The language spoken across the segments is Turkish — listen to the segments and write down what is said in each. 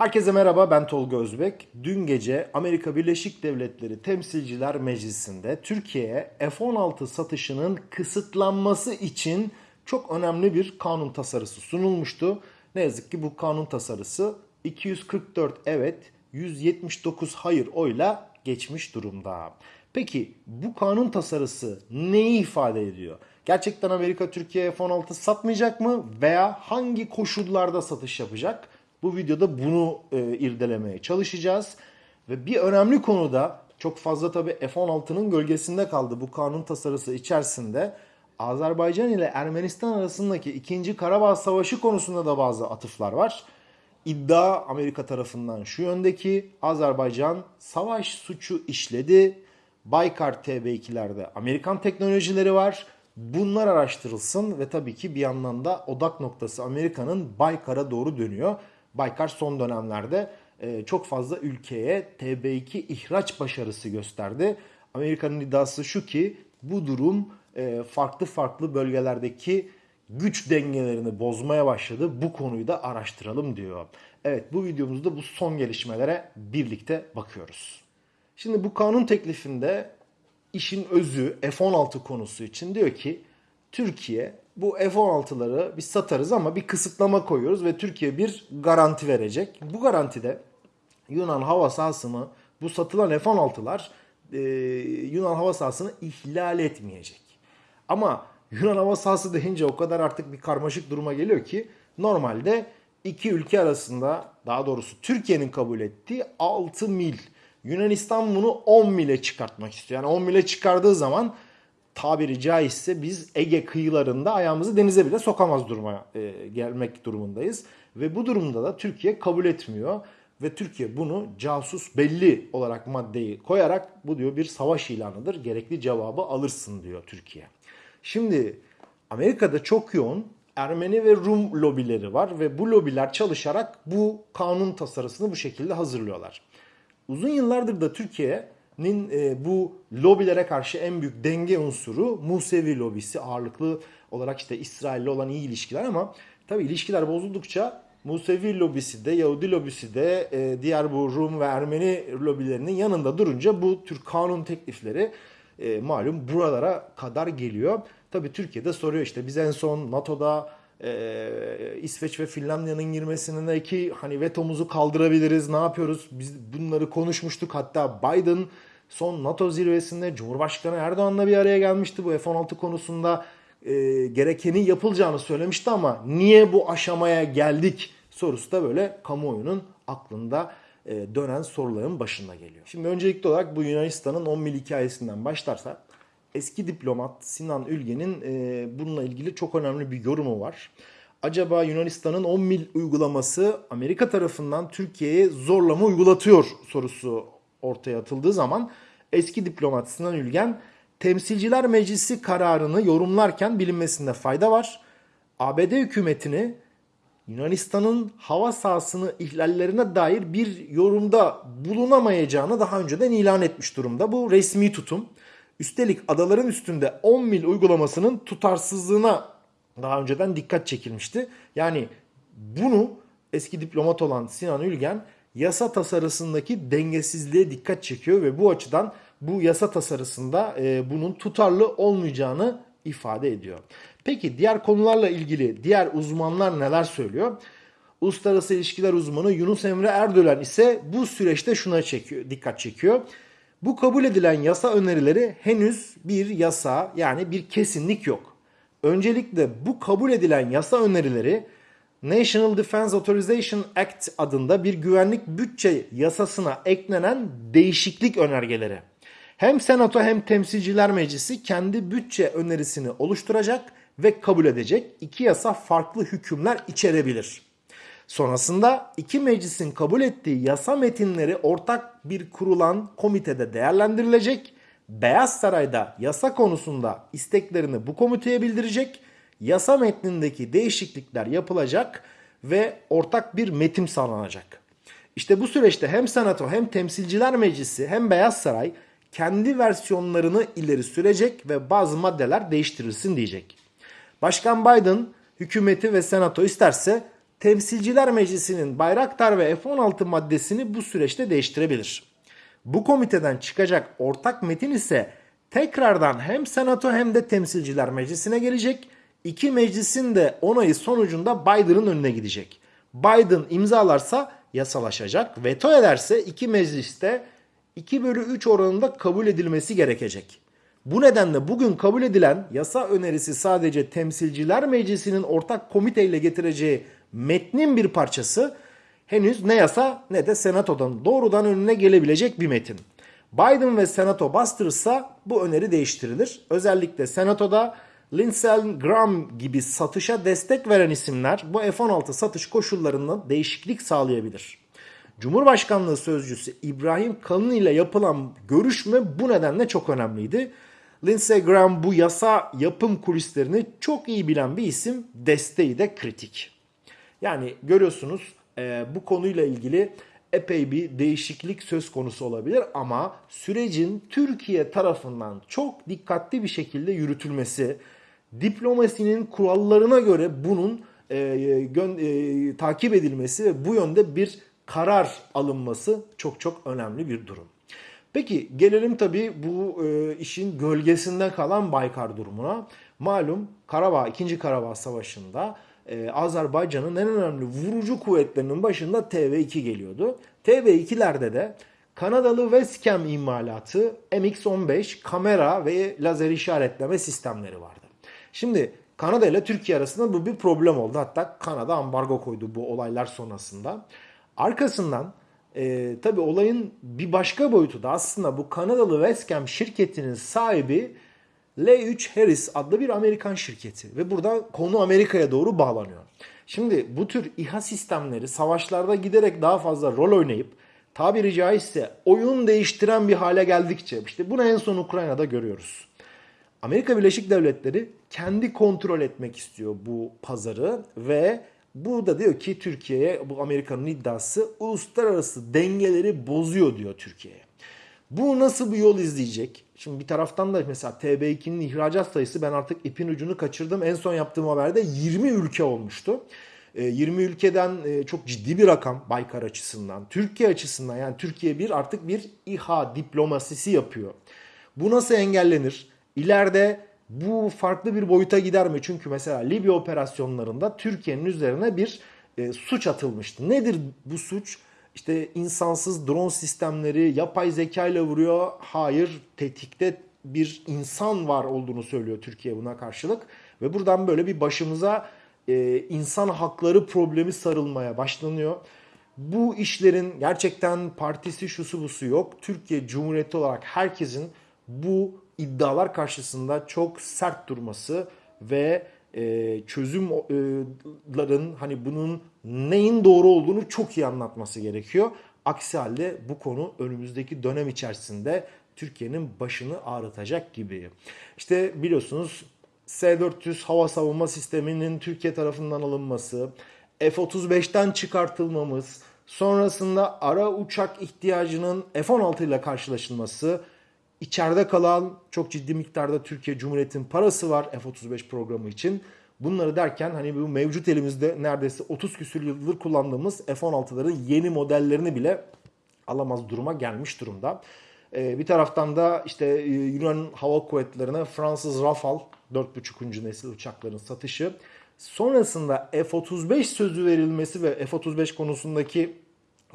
Herkese merhaba ben Tolga Özbek. Dün gece Amerika Birleşik Devletleri Temsilciler Meclisi'nde Türkiye'ye F-16 satışının kısıtlanması için çok önemli bir kanun tasarısı sunulmuştu. Ne yazık ki bu kanun tasarısı 244 evet 179 hayır oyla geçmiş durumda. Peki bu kanun tasarısı neyi ifade ediyor? Gerçekten Amerika Türkiye'ye F-16 satmayacak mı veya hangi koşullarda satış yapacak? Bu videoda bunu e, irdelemeye çalışacağız. Ve bir önemli konuda çok fazla tabii F-16'nın gölgesinde kaldı bu kanun tasarısı içerisinde. Azerbaycan ile Ermenistan arasındaki 2. Karabağ Savaşı konusunda da bazı atıflar var. İddia Amerika tarafından şu yöndeki Azerbaycan savaş suçu işledi. Baykar TB2'lerde Amerikan teknolojileri var. Bunlar araştırılsın ve tabii ki bir yandan da odak noktası Amerika'nın Baykar'a doğru dönüyor. Baykar son dönemlerde e, çok fazla ülkeye TB2 ihraç başarısı gösterdi. Amerika'nın iddiası şu ki bu durum e, farklı farklı bölgelerdeki güç dengelerini bozmaya başladı. Bu konuyu da araştıralım diyor. Evet bu videomuzda bu son gelişmelere birlikte bakıyoruz. Şimdi bu kanun teklifinde işin özü F-16 konusu için diyor ki Türkiye bu F-16'ları biz satarız ama bir kısıtlama koyuyoruz ve Türkiye bir garanti verecek. Bu garantide Yunan hava sahasını bu satılan F-16'lar e, Yunan hava sahasını ihlal etmeyecek. Ama Yunan hava sahası deyince o kadar artık bir karmaşık duruma geliyor ki normalde iki ülke arasında daha doğrusu Türkiye'nin kabul ettiği 6 mil Yunanistan bunu 10 mile çıkartmak istiyor. Yani 10 mile çıkardığı zaman tabiri caizse biz Ege kıyılarında ayağımızı denize bile sokamaz duruma e, gelmek durumundayız. Ve bu durumda da Türkiye kabul etmiyor. Ve Türkiye bunu casus belli olarak maddeyi koyarak bu diyor bir savaş ilanıdır. Gerekli cevabı alırsın diyor Türkiye. Şimdi Amerika'da çok yoğun Ermeni ve Rum lobileri var ve bu lobiler çalışarak bu kanun tasarısını bu şekilde hazırlıyorlar. Uzun yıllardır da Türkiye'nin e, bu lobilere karşı en büyük denge unsuru Musevi lobisi ağırlıklı olarak işte İsrail'le olan iyi ilişkiler ama tabii ilişkiler bozuldukça Musevi lobisi de Yahudi lobisi de e, diğer bu Rum ve Ermeni lobilerinin yanında durunca bu tür kanun teklifleri e, malum buralara kadar geliyor. Tabii Türkiye'de soruyor işte biz en son NATO'da e, İsveç ve Finlandiya'nın girmesindeki hani vetomuzu kaldırabiliriz ne yapıyoruz biz bunları konuşmuştuk hatta Biden son NATO zirvesinde Cumhurbaşkanı Erdoğan'la bir araya gelmişti bu F-16 konusunda e, gerekeni yapılacağını söylemişti ama niye bu aşamaya geldik sorusu da böyle kamuoyunun aklında e, dönen soruların başında geliyor. Şimdi öncelikli olarak bu Yunanistan'ın 10 mil hikayesinden başlarsak eski diplomat Sinan Ülgen'in e, bununla ilgili çok önemli bir yorumu var. Acaba Yunanistan'ın 10 mil uygulaması Amerika tarafından Türkiye'ye zorlama uygulatıyor sorusu ortaya atıldığı zaman eski diplomat Sinan Ülgen Temsilciler Meclisi kararını yorumlarken bilinmesinde fayda var. ABD hükümetini Yunanistan'ın hava sahasını ihlallerine dair bir yorumda bulunamayacağını daha önceden ilan etmiş durumda. Bu resmi tutum. Üstelik adaların üstünde 10 mil uygulamasının tutarsızlığına daha önceden dikkat çekilmişti. Yani bunu eski diplomat olan Sinan Ülgen yasa tasarısındaki dengesizliğe dikkat çekiyor ve bu açıdan bu yasa tasarısında e, bunun tutarlı olmayacağını ifade ediyor. Peki diğer konularla ilgili diğer uzmanlar neler söylüyor? Uluslararası ilişkiler uzmanı Yunus Emre Erdölen ise bu süreçte şuna çekiyor, dikkat çekiyor. Bu kabul edilen yasa önerileri henüz bir yasa yani bir kesinlik yok. Öncelikle bu kabul edilen yasa önerileri National Defense Authorization Act adında bir güvenlik bütçe yasasına eklenen değişiklik önergeleri. Hem Senato hem Temsilciler Meclisi kendi bütçe önerisini oluşturacak ve kabul edecek. İki yasa farklı hükümler içerebilir. Sonrasında iki meclisin kabul ettiği yasa metinleri ortak bir kurulan komitede değerlendirilecek. Beyaz Saray'da yasa konusunda isteklerini bu komiteye bildirecek. Yasa metnindeki değişiklikler yapılacak ve ortak bir metin sağlanacak. İşte bu süreçte hem Senato hem Temsilciler Meclisi hem Beyaz Saray kendi versiyonlarını ileri sürecek ve bazı maddeler değiştirilsin diyecek. Başkan Biden hükümeti ve senato isterse Temsilciler Meclisi'nin Bayraktar ve F-16 maddesini bu süreçte değiştirebilir. Bu komiteden çıkacak ortak metin ise tekrardan hem Senato hem de Temsilciler Meclisi'ne gelecek. İki meclisin de onayı sonucunda Biden'ın önüne gidecek. Biden imzalarsa yasalaşacak. Veto ederse iki mecliste 2 bölü 3 oranında kabul edilmesi gerekecek. Bu nedenle bugün kabul edilen yasa önerisi sadece Temsilciler Meclisi'nin ortak komiteyle getireceği metnin bir parçası henüz ne yasa ne de senatodan doğrudan önüne gelebilecek bir metin. Biden ve senato bastırırsa bu öneri değiştirilir. Özellikle senatoda Lindsey Graham gibi satışa destek veren isimler bu F-16 satış koşullarında değişiklik sağlayabilir. Cumhurbaşkanlığı sözcüsü İbrahim Kalın ile yapılan görüşme bu nedenle çok önemliydi. Lindsey Graham bu yasa yapım kulislerini çok iyi bilen bir isim, desteği de kritik. Yani görüyorsunuz e, bu konuyla ilgili epey bir değişiklik söz konusu olabilir ama sürecin Türkiye tarafından çok dikkatli bir şekilde yürütülmesi, diplomasinin kurallarına göre bunun e, gön, e, takip edilmesi ve bu yönde bir karar alınması çok çok önemli bir durum. Peki gelelim tabii bu e, işin gölgesinde kalan Baykar durumuna. Malum Karabağ 2. Karabağ Savaşı'nda e, Azerbaycan'ın en önemli vurucu kuvvetlerinin başında TV2 geliyordu. TV2'lerde de Kanadalı Westcam imalatı MX-15 kamera ve lazer işaretleme sistemleri vardı. Şimdi Kanada ile Türkiye arasında bu bir problem oldu. Hatta Kanada ambargo koydu bu olaylar sonrasında. Arkasından e, tabii olayın bir başka boyutu da aslında bu Kanadalı Westcam şirketinin sahibi L3 Harris adlı bir Amerikan şirketi ve burada konu Amerika'ya doğru bağlanıyor. Şimdi bu tür İHA sistemleri savaşlarda giderek daha fazla rol oynayıp tabiri caizse oyun değiştiren bir hale geldikçe işte bunu en son Ukrayna'da görüyoruz. Amerika Birleşik Devletleri kendi kontrol etmek istiyor bu pazarı ve bu da diyor ki Türkiye'ye bu Amerika'nın iddiası uluslararası dengeleri bozuyor diyor Türkiye'ye. Bu nasıl bir yol izleyecek? Şimdi bir taraftan da mesela TB2'nin ihracat sayısı ben artık ipin ucunu kaçırdım. En son yaptığım haberde 20 ülke olmuştu. 20 ülkeden çok ciddi bir rakam Baykar açısından. Türkiye açısından yani Türkiye bir artık bir İHA diplomasisi yapıyor. Bu nasıl engellenir? İleride bu farklı bir boyuta gider mi? Çünkü mesela Libya operasyonlarında Türkiye'nin üzerine bir e, suç atılmıştı. Nedir bu suç? İşte insansız drone sistemleri yapay zeka ile vuruyor. Hayır, tetikte bir insan var olduğunu söylüyor Türkiye buna karşılık. Ve buradan böyle bir başımıza e, insan hakları problemi sarılmaya başlanıyor. Bu işlerin gerçekten partisi şusu busu yok. Türkiye Cumhuriyeti olarak herkesin bu iddialar karşısında çok sert durması ve e, çözümlerin hani bunun neyin doğru olduğunu çok iyi anlatması gerekiyor. Aksi halde bu konu önümüzdeki dönem içerisinde Türkiye'nin başını ağrıtacak gibi. İşte biliyorsunuz S-400 hava savunma sisteminin Türkiye tarafından alınması, F-35'ten çıkartılmamız, sonrasında ara uçak ihtiyacının F-16 ile karşılaşılması, içeride kalan çok ciddi miktarda Türkiye Cumhuriyeti'nin parası var F-35 programı için. Bunları derken hani bu mevcut elimizde neredeyse 30 küsür yıldır kullandığımız F-16'ların yeni modellerini bile alamaz duruma gelmiş durumda. Ee, bir taraftan da işte e, Yunan Hava Kuvvetleri'ne Fransız Rafale 4.5. nesil uçakların satışı. Sonrasında F-35 sözü verilmesi ve F-35 konusundaki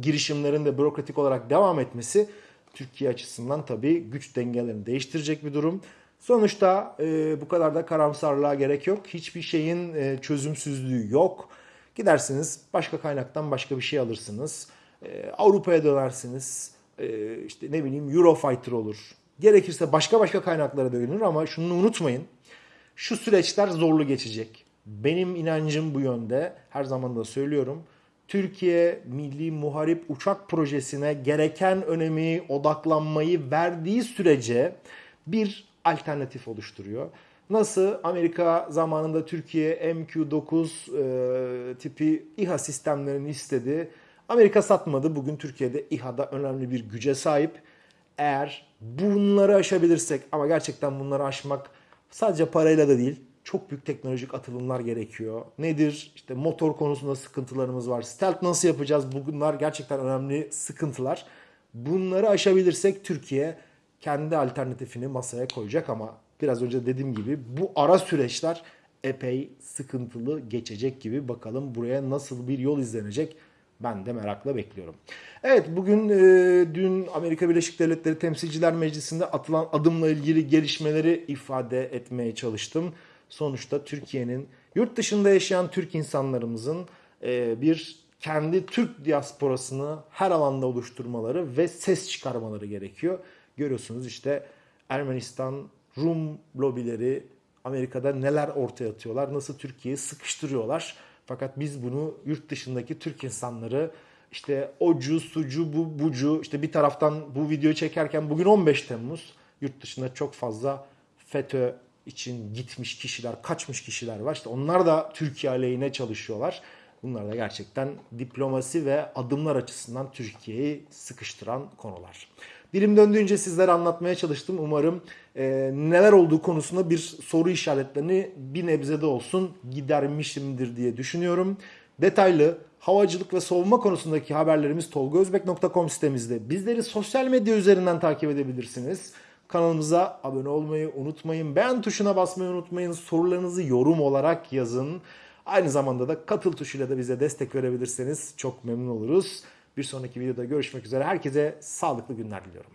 girişimlerin de bürokratik olarak devam etmesi Türkiye açısından tabii güç dengelerini değiştirecek bir durum. Sonuçta e, bu kadar da karamsarlığa gerek yok. Hiçbir şeyin e, çözümsüzlüğü yok. Gidersiniz başka kaynaktan başka bir şey alırsınız. E, Avrupa'ya dönersiniz. E, işte ne bileyim Eurofighter olur. Gerekirse başka başka kaynaklara dönülür ama şunu unutmayın. Şu süreçler zorlu geçecek. Benim inancım bu yönde. Her zaman da söylüyorum. Türkiye Milli Muharip Uçak Projesi'ne gereken önemi, odaklanmayı verdiği sürece bir alternatif oluşturuyor. Nasıl Amerika zamanında Türkiye MQ-9 e, tipi İHA sistemlerini istedi. Amerika satmadı. Bugün Türkiye'de İHA'da önemli bir güce sahip. Eğer bunları aşabilirsek ama gerçekten bunları aşmak sadece parayla da değil çok büyük teknolojik atılımlar gerekiyor. Nedir? İşte motor konusunda sıkıntılarımız var. Stealth nasıl yapacağız? Bunlar gerçekten önemli sıkıntılar. Bunları aşabilirsek Türkiye kendi alternatifini masaya koyacak ama biraz önce dediğim gibi bu ara süreçler epey sıkıntılı geçecek gibi. Bakalım buraya nasıl bir yol izlenecek? Ben de merakla bekliyorum. Evet bugün e, dün Amerika Birleşik Devletleri Temsilciler Meclisi'nde atılan adımla ilgili gelişmeleri ifade etmeye çalıştım. Sonuçta Türkiye'nin yurt dışında yaşayan Türk insanlarımızın e, bir kendi Türk diasporasını her alanda oluşturmaları ve ses çıkarmaları gerekiyor. Görüyorsunuz işte Ermenistan, Rum lobileri Amerika'da neler ortaya atıyorlar, nasıl Türkiye'yi sıkıştırıyorlar. Fakat biz bunu yurt dışındaki Türk insanları işte ocu, sucu, bu, bucu işte bir taraftan bu videoyu çekerken bugün 15 Temmuz yurt dışında çok fazla FETÖ için gitmiş kişiler, kaçmış kişiler var. İşte onlar da Türkiye aleyhine çalışıyorlar. Bunlar da gerçekten diplomasi ve adımlar açısından Türkiye'yi sıkıştıran konular. Dilim döndüğünce sizlere anlatmaya çalıştım. Umarım e, neler olduğu konusunda bir soru işaretlerini bir nebze de olsun gidermişimdir diye düşünüyorum. Detaylı havacılık ve savunma konusundaki haberlerimiz tolgozbek.com sitemizde. Bizleri sosyal medya üzerinden takip edebilirsiniz. Kanalımıza abone olmayı unutmayın. Beğen tuşuna basmayı unutmayın. Sorularınızı yorum olarak yazın. Aynı zamanda da katıl tuşuyla da bize destek verebilirseniz çok memnun oluruz. Bir sonraki videoda görüşmek üzere. Herkese sağlıklı günler diliyorum.